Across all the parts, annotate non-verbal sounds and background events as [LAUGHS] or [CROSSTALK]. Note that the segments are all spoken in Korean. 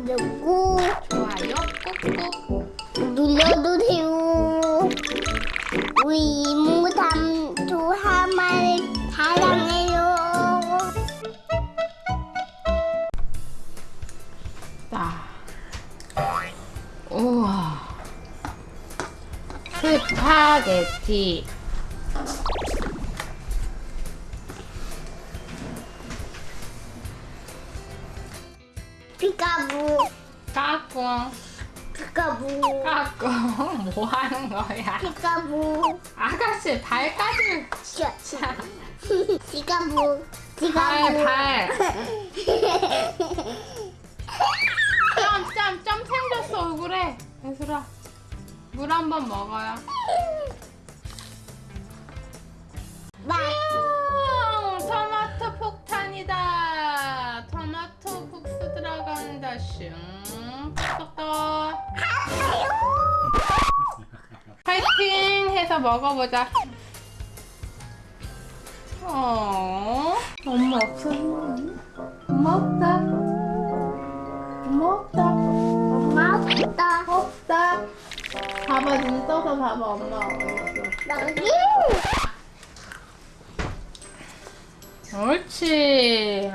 구독고 좋아요. 꾹꾹. 눌러주세요. 우리 이모 삼촌 하마를 사랑해요. 자. 우와. 스파게티 피카부, 까꿍 피카부, 까꿍 [LAUGHS] 뭐 하는 거야? 피카부, 아가씨 발까지 자, 피카부, 피카부. 발발 짬짬짬 [LAUGHS] 생겼어 얼굴에. 예술아 물 한 번 먹어요 파이팅 해서 먹어보자. 어. 엄마 없어 엄마 없다. 엄마 없다. 엄마 없다. 없다. 봐봐 눈 떠서 봐봐 엄마. 여기. 옳지.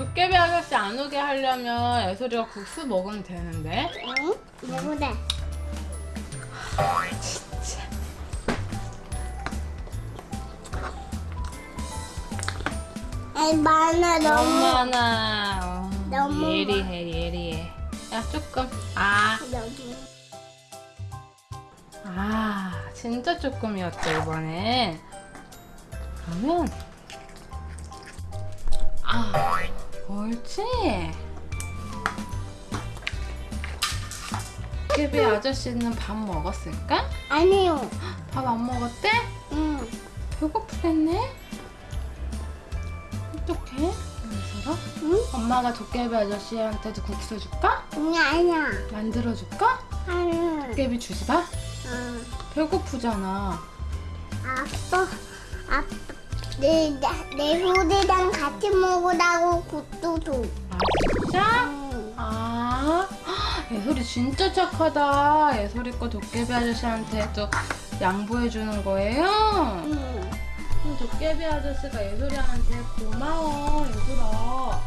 도깨비 아저씨 안 오게 하려면 애소리가 국수 먹으면 되는데. 응? 누구래? 진짜. 얼마나 너무 너무 많아. 어, 너무 예리해, 예리해. 야, 조금. 아, 너무. 아, 진짜 조금이었죠, 이번엔. 그러면. 아, 옳지. 도깨비 아저씨는 밥 먹었을까? 아니요. 밥 안 먹었대? 응. 배고프겠네? 어떡해? 예설아? 응? 엄마가 도깨비 아저씨한테도 국수 줄까? 아니 아니야. 만들어 줄까? 아니. 도깨비 주지 마? 응. 배고프잖아. 아빠, 아빠, 내, 나- 내 후대랑 같이 먹으라고 국도 줘. 아, 진짜? 응. 아, 예솔이 진짜 착하다. 예솔이 거 도깨비 아저씨한테도 양보해주는 거예요? 응. 도깨비 아저씨가 예솔이한테 고마워, 예솔아.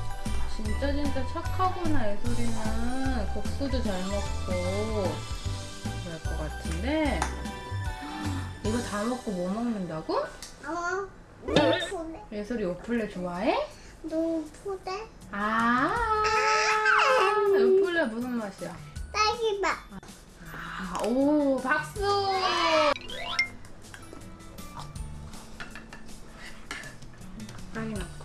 진짜 진짜 착하구나, 예솔이는. 국수도 잘 먹고. 그럴 것 같은데. 이거 다 먹고 뭐 먹는다고? 어, 노푸대, 예솔이 요플레 좋아해? 노푸대, 아, 요플레 무슨 맛이야? 딸기맛. 아, 오, 박수! 빵이 넣고.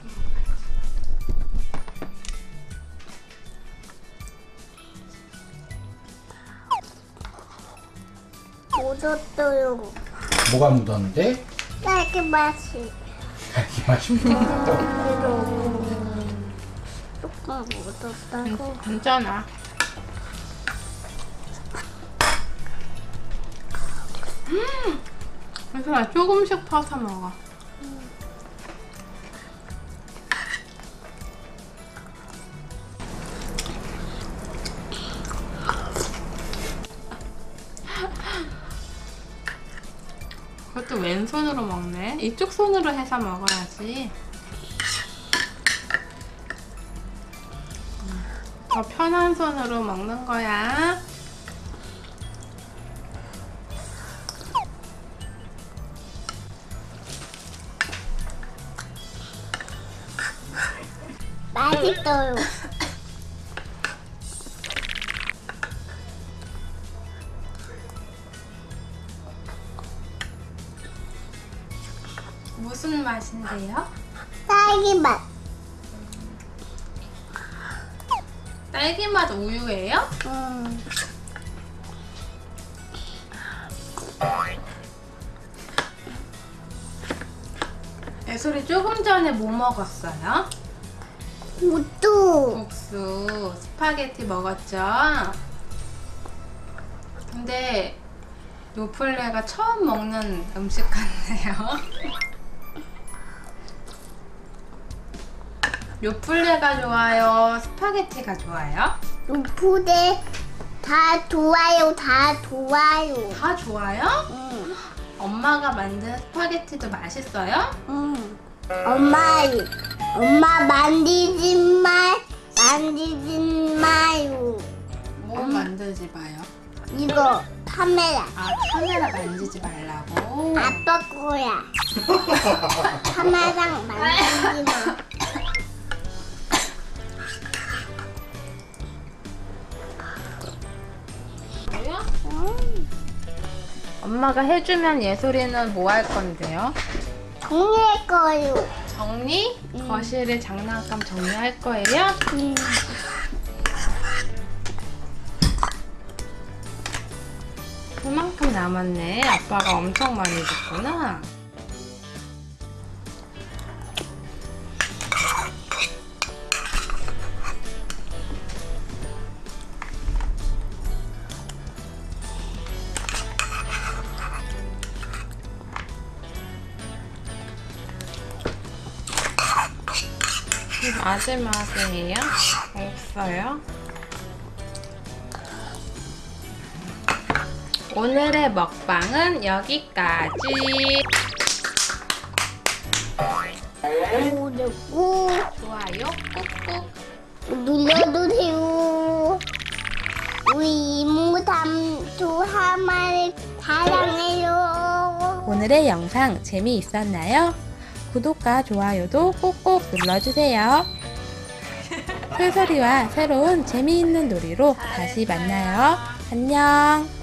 묻었어요. 뭐가 묻었는데? 딸기 맛이. 이 맛이 묻었다고. 조금 묻었다고. 괜찮아. 음! 그래서 조금씩 퍼서 먹어. 그것도 왼손으로 먹네. 이쪽 손으로 해서 먹어야지. 더 편한 손으로 먹는 거야. 맛있어요. 무슨 맛인데요? 딸기맛. 딸기 맛 우유예요? 음. 애소리 조금 전에 뭐 먹었어요? 우뚜. 국수, 스파게티 먹었죠? 근데 요플레가 처음 먹는 음식 같네요. [LAUGHS] 요플레가 좋아요? 스파게티가 좋아요? 루푸대 다 좋아요, 다 좋아요. 다 좋아요? 응, 엄마가 만든 스파게티도 맛있어요? 응. 엄마, 엄마 만지지 마, 만지지 마요. 뭐 만들지 마요? 이거 카메라. 아 카메라 만지지 말라고. 아빠 거야. [LAUGHS] 카메라 만지지 마. [LAUGHS] 엄마가 해주면 예솔이는 뭐 할 건데요? 정리할 거요. 정리? 음. 거실에 장난감 정리할 거예요? 음. 그만큼 남았네. 아빠가 엄청 많이 줬구나. 마지막이에요? 없어요? 오늘의 먹방은 여기까지. 구독고 좋아요 꾹꾹. 눌러주세요. 우리 이모 삼촌 하마를 사랑해요. 오늘의 영상 재미있었나요? 구독과 좋아요도 꼭꼭 눌러주세요. 솔솔이와 새로운 재미있는 놀이로 다시 만나요. 안녕.